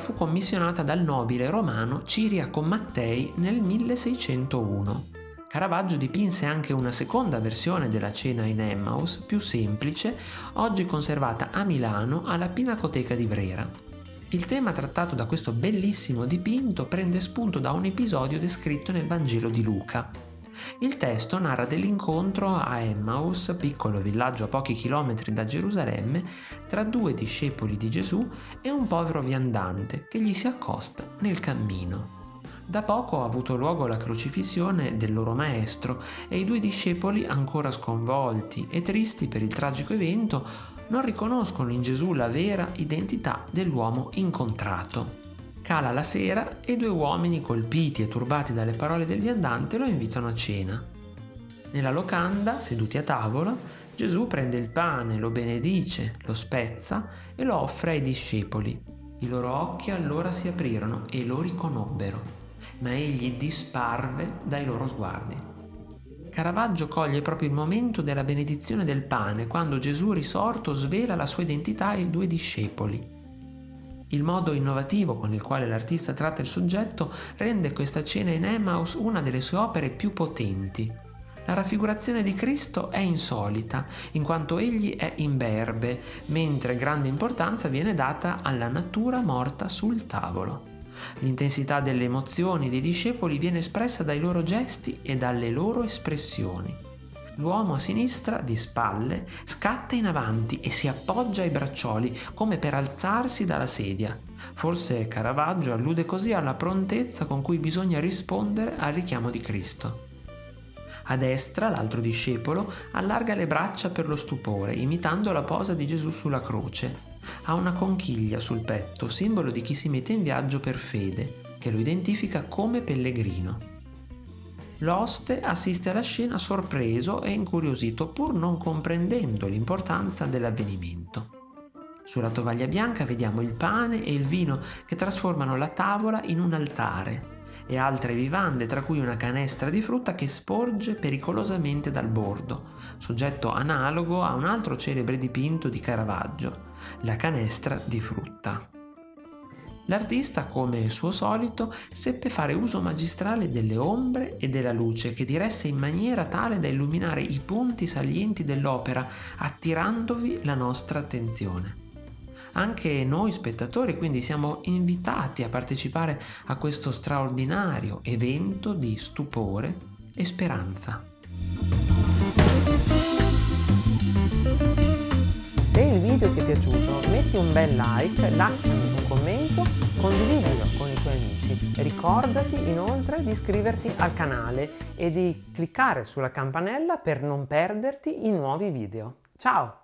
fu commissionata dal nobile romano Ciriaco Mattei nel 1601. Caravaggio dipinse anche una seconda versione della cena in Emmaus, più semplice, oggi conservata a Milano alla Pinacoteca di Brera. Il tema trattato da questo bellissimo dipinto prende spunto da un episodio descritto nel Vangelo di Luca. Il testo narra dell'incontro a Emmaus, piccolo villaggio a pochi chilometri da Gerusalemme, tra due discepoli di Gesù e un povero viandante che gli si accosta nel cammino. Da poco ha avuto luogo la crocifissione del loro maestro e i due discepoli, ancora sconvolti e tristi per il tragico evento, non riconoscono in Gesù la vera identità dell'uomo incontrato. Cala la sera e due uomini, colpiti e turbati dalle parole del viandante, lo invitano a cena. Nella locanda, seduti a tavola, Gesù prende il pane, lo benedice, lo spezza e lo offre ai discepoli. I loro occhi allora si aprirono e lo riconobbero, ma egli disparve dai loro sguardi. Caravaggio coglie proprio il momento della benedizione del pane, quando Gesù risorto svela la sua identità ai due discepoli. Il modo innovativo con il quale l'artista tratta il soggetto rende questa cena in Emmaus una delle sue opere più potenti. La raffigurazione di Cristo è insolita, in quanto egli è imberbe, mentre grande importanza viene data alla natura morta sul tavolo. L'intensità delle emozioni dei discepoli viene espressa dai loro gesti e dalle loro espressioni. L'uomo a sinistra, di spalle, scatta in avanti e si appoggia ai braccioli come per alzarsi dalla sedia. Forse Caravaggio allude così alla prontezza con cui bisogna rispondere al richiamo di Cristo. A destra l'altro discepolo allarga le braccia per lo stupore, imitando la posa di Gesù sulla croce. Ha una conchiglia sul petto, simbolo di chi si mette in viaggio per fede, che lo identifica come pellegrino. L'oste assiste alla scena sorpreso e incuriosito pur non comprendendo l'importanza dell'avvenimento. Sulla tovaglia bianca vediamo il pane e il vino che trasformano la tavola in un altare e altre vivande, tra cui una canestra di frutta che sporge pericolosamente dal bordo, soggetto analogo a un altro celebre dipinto di Caravaggio, la canestra di frutta. L'artista, come suo solito, seppe fare uso magistrale delle ombre e della luce che diresse in maniera tale da illuminare i punti salienti dell'opera, attirandovi la nostra attenzione. Anche noi spettatori quindi siamo invitati a partecipare a questo straordinario evento di stupore e speranza. Se il video ti è piaciuto metti un bel like, lasciami condividilo con i tuoi amici. Ricordati inoltre di iscriverti al canale e di cliccare sulla campanella per non perderti i nuovi video. Ciao!